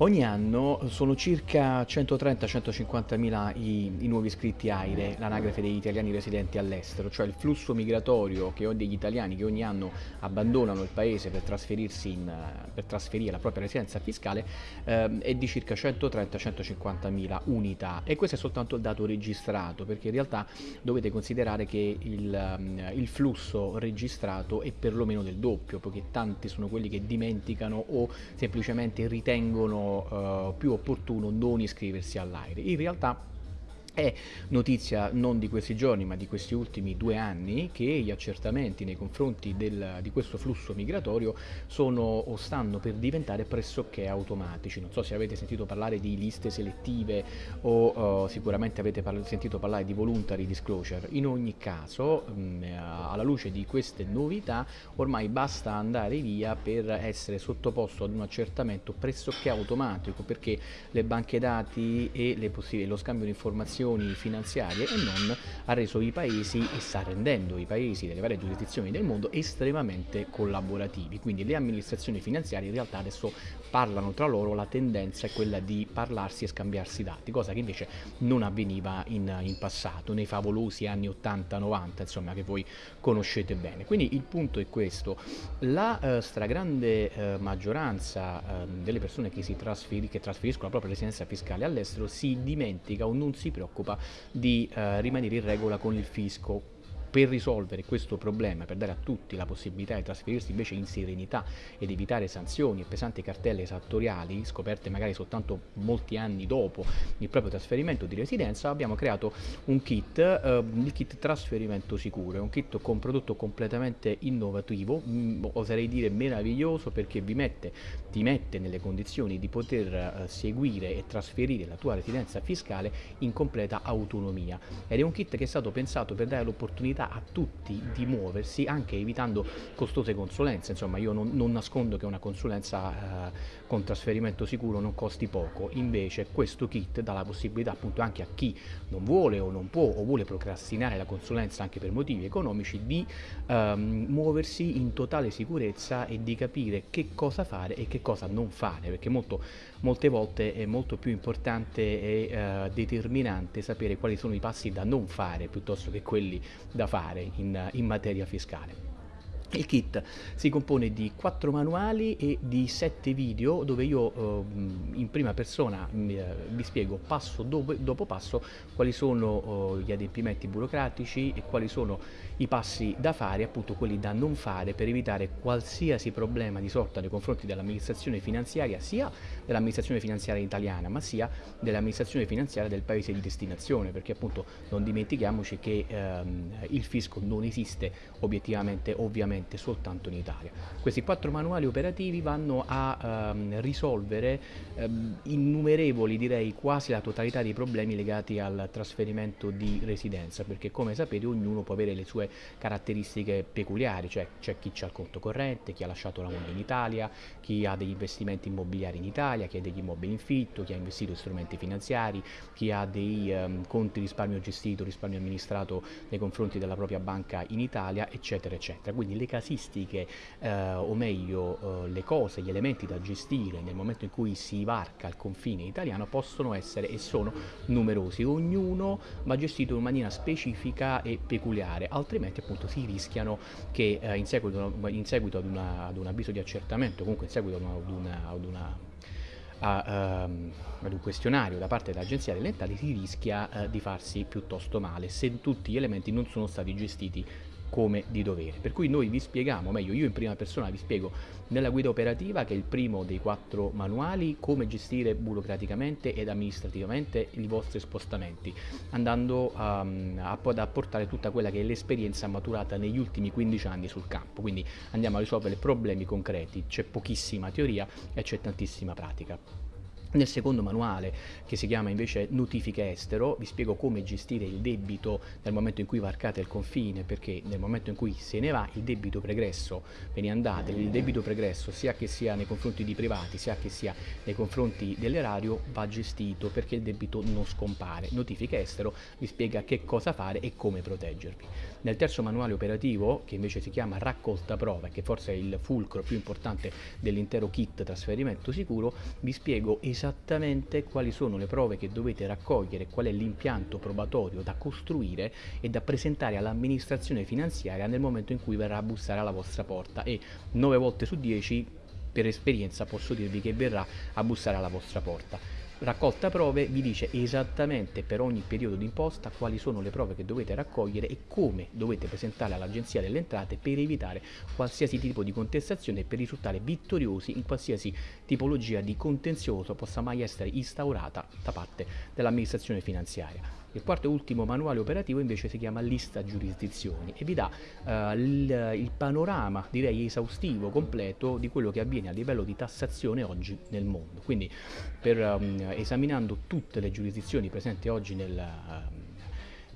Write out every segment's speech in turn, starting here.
Ogni anno sono circa 130-150 mila i, i, nuovi iscritti AIRE, l'anagrafe degli italiani residenti all'estero, cioè il flusso migratorio che ho degli italiani che ogni anno abbandonano il paese per trasferirsi in, per trasferire la propria residenza fiscale eh, è di circa 130-150 mila unità. E questo è soltanto il dato registrato perché in realtà dovete considerare che il, il flusso registrato è perlomeno del doppio perché tanti sono quelli che dimenticano o semplicemente ritengono uh, più opportuno non iscriversi all'AIRE. In realtà è notizia non di questi giorni ma di questi ultimi due anni che gli accertamenti nei confronti del, di questo flusso migratorio sono o stanno per diventare pressoché automatici. Non so se avete sentito parlare di liste selettive o uh, sicuramente avete par sentito parlare di voluntary disclosure. In ogni caso, mh, mm, alla luce di queste novità, ormai basta andare via per essere sottoposto ad un accertamento pressoché automatico perché le banche dati e lo scambio di informazioni istituzioni finanziarie e non ha reso i paesi e sta rendendo i paesi delle varie giurisdizioni del mondo estremamente collaborativi. Quindi le amministrazioni finanziarie in realtà adesso parlano tra loro, la tendenza è quella di parlarsi e scambiarsi dati, cosa che invece non avveniva in, in passato, nei favolosi anni 80-90, insomma, che voi conoscete bene. Quindi il punto è questo, la eh, stragrande eh, maggioranza eh, delle persone che, si trasferi, che trasferiscono la propria residenza fiscale all'estero si dimentica o non si preoccupa preoccupa di eh, rimanere in regola con il fisco per risolvere questo problema, per dare a tutti la possibilità di trasferirsi invece in serenità ed evitare sanzioni e pesanti cartelle esattoriali, scoperte magari soltanto molti anni dopo il proprio trasferimento di residenza, abbiamo creato un kit, eh, il kit trasferimento sicuro, è un kit con prodotto completamente innovativo, mh, mm, oserei dire meraviglioso perché vi mette, ti mette nelle condizioni di poter eh, seguire e trasferire la tua residenza fiscale in completa autonomia. Ed è un kit che è stato pensato per dare l'opportunità possibilità a tutti di muoversi anche evitando costose consulenze, insomma io non, non nascondo che una consulenza eh, con trasferimento sicuro non costi poco, invece questo kit dà la possibilità appunto anche a chi non vuole o non può o vuole procrastinare la consulenza anche per motivi economici di ehm, muoversi in totale sicurezza e di capire che cosa fare e che cosa non fare, perché molto, molte volte è molto più importante e eh, determinante sapere quali sono i passi da non fare piuttosto che quelli da fare in, in materia fiscale. Il kit si compone di 4 manuali e di 7 video dove io eh, in prima persona eh, vi spiego passo dopo, dopo passo quali sono eh, gli adempimenti burocratici e quali sono i passi da fare, appunto quelli da non fare per evitare qualsiasi problema di sorta nei confronti dell'amministrazione finanziaria, sia dell'amministrazione finanziaria italiana ma sia dell'amministrazione finanziaria del paese di destinazione perché appunto non dimentichiamoci che ehm, il fisco non esiste obiettivamente ovviamente praticamente soltanto in Italia. Questi quattro manuali operativi vanno a ehm, risolvere ehm, innumerevoli, direi quasi la totalità dei problemi legati al trasferimento di residenza, perché come sapete ognuno può avere le sue caratteristiche peculiari, cioè c'è chi ha il conto corrente, chi ha lasciato la moglie in Italia, chi ha degli investimenti immobiliari in Italia, chi ha degli immobili in fitto, chi ha investito in strumenti finanziari, chi ha dei ehm, conti risparmio gestito, risparmio amministrato nei confronti della propria banca in Italia, eccetera, eccetera. Quindi le casistiche eh, o meglio eh, le cose, gli elementi da gestire nel momento in cui si varca il confine italiano possono essere e sono numerosi, ognuno va gestito in maniera specifica e peculiare, altrimenti appunto si rischiano che eh, in, seguito, in, seguito, ad, una, ad un avviso di accertamento, comunque in seguito ad una, ad una a, um, ad un questionario da parte dell'Agenzia delle Entrate si rischia uh, di farsi piuttosto male se tutti gli elementi non sono stati gestiti come di dovere. Per cui noi vi spieghiamo, meglio io in prima persona vi spiego nella guida operativa, che è il primo dei quattro manuali, come gestire burocraticamente ed amministrativamente i vostri spostamenti, andando um, a, ad apportare tutta quella che è l'esperienza maturata negli ultimi 15 anni sul campo. Quindi andiamo a risolvere problemi concreti, c'è pochissima teoria e c'è tantissima pratica. Nel secondo manuale, che si chiama invece Notifiche estero, vi spiego come gestire il debito nel momento in cui varcate il confine, perché nel momento in cui se ne va il debito pregresso, ve ne andate, il debito pregresso sia che sia nei confronti di privati, sia che sia nei confronti dell'erario, va gestito perché il debito non scompare. Notifiche estero vi spiega che cosa fare e come proteggervi. Nel terzo manuale operativo, che invece si chiama Raccolta prove, che forse è il fulcro più importante dell'intero kit trasferimento sicuro, vi spiego esattamente esattamente quali sono le prove che dovete raccogliere, qual è l'impianto probatorio da costruire e da presentare all'amministrazione finanziaria nel momento in cui verrà a bussare alla vostra porta. E 9 volte su 10 per esperienza posso dirvi che verrà a bussare alla vostra porta raccolta prove vi dice esattamente per ogni periodo d'imposta quali sono le prove che dovete raccogliere e come dovete presentarle all'Agenzia delle Entrate per evitare qualsiasi tipo di contestazione e per risultare vittoriosi in qualsiasi tipologia di contenzioso possa mai essere instaurata da parte dell'amministrazione finanziaria. Il quarto e ultimo manuale operativo invece si chiama lista giurisdizioni e vi dà uh, il, panorama, direi esaustivo, completo di quello che avviene a livello di tassazione oggi nel mondo. Quindi per, um, esaminando tutte le giurisdizioni presenti oggi nel, uh,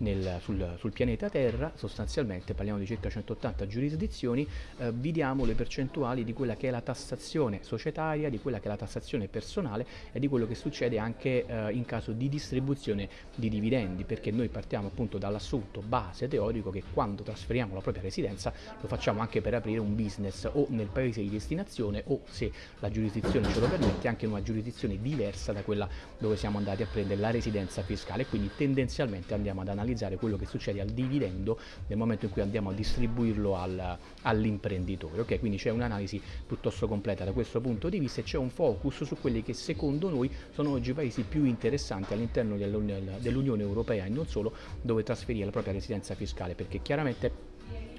nel, sul, sul, pianeta Terra, sostanzialmente parliamo di circa 180 giurisdizioni, eh, diamo le percentuali di quella che è la tassazione societaria, di quella che è la tassazione personale e di quello che succede anche eh, in caso di distribuzione di dividendi, perché noi partiamo appunto dall'assunto base teorico che quando trasferiamo la propria residenza lo facciamo anche per aprire un business o nel paese di destinazione o se la giurisdizione ce lo permette anche in una giurisdizione diversa da quella dove siamo andati a prendere la residenza fiscale, quindi tendenzialmente andiamo ad analizzare analizzare quello che succede al dividendo nel momento in cui andiamo a distribuirlo al, all'imprenditore. Okay? Quindi c'è un'analisi piuttosto completa da questo punto di vista e c'è un focus su quelli che secondo noi sono oggi i paesi più interessanti all'interno dell'Unione, Europea e non solo dove trasferire la propria residenza fiscale perché chiaramente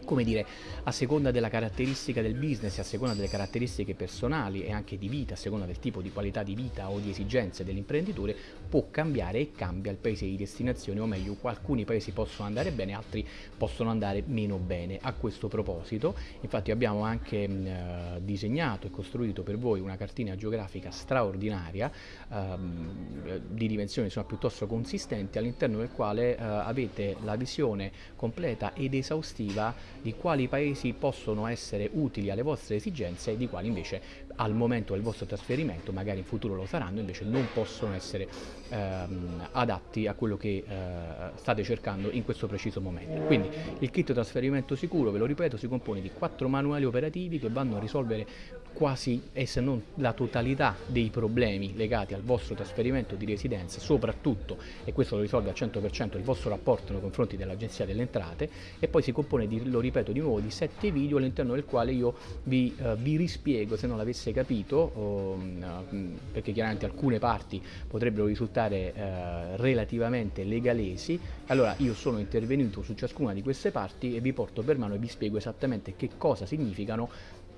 come dire, a seconda della caratteristica del business, a seconda delle caratteristiche personali e anche di vita, a seconda del tipo di qualità di vita o di esigenze dell'imprenditore, può cambiare e cambia il paese di destinazione, o meglio, alcuni paesi possono andare bene, altri possono andare meno bene. A questo proposito, infatti abbiamo anche mh, eh, disegnato e costruito per voi una cartina geografica straordinaria, ehm, di dimensioni insomma, piuttosto consistenti, all'interno del quale eh, avete la visione completa ed esaustiva di quali paesi possono essere utili alle vostre esigenze e di quali invece al momento del vostro trasferimento, magari in futuro lo saranno, invece non possono essere ehm, adatti a quello che eh, state cercando in questo preciso momento. Quindi il kit trasferimento sicuro, ve lo ripeto, si compone di quattro manuali operativi che vanno a risolvere quasi e se non la totalità dei problemi legati al vostro trasferimento di residenza, soprattutto, e questo lo risolve al 100% il vostro rapporto nei confronti dell'Agenzia delle Entrate, e poi si compone, di, lo ripeto di nuovo, di sette video all'interno del quale io vi, uh, vi rispiego, se non l'avesse capito, uh, perché chiaramente alcune parti potrebbero risultare uh, relativamente legalesi, allora io sono intervenuto su ciascuna di queste parti e vi porto per mano e vi spiego esattamente che cosa significano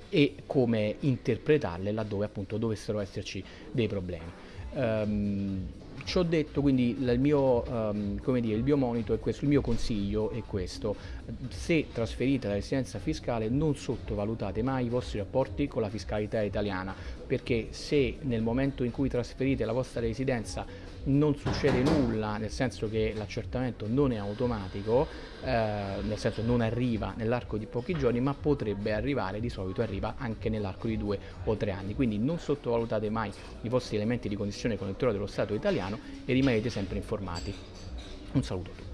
e come interpretarle laddove appunto dovessero esserci dei problemi. Um, ci ho detto quindi il mio, um, dire, il mio monito è questo, il mio consiglio è questo, se trasferite la residenza fiscale non sottovalutate mai i vostri rapporti con la fiscalità italiana, perché se nel momento in cui trasferite la vostra residenza non succede nulla, nel senso che l'accertamento non è automatico, eh, nel senso non arriva nell'arco di pochi giorni, ma potrebbe arrivare, di solito arriva anche nell'arco di due o tre anni. Quindi non sottovalutate mai i vostri elementi di condizione con il dello Stato italiano e rimanete sempre informati. Un saluto a tutti.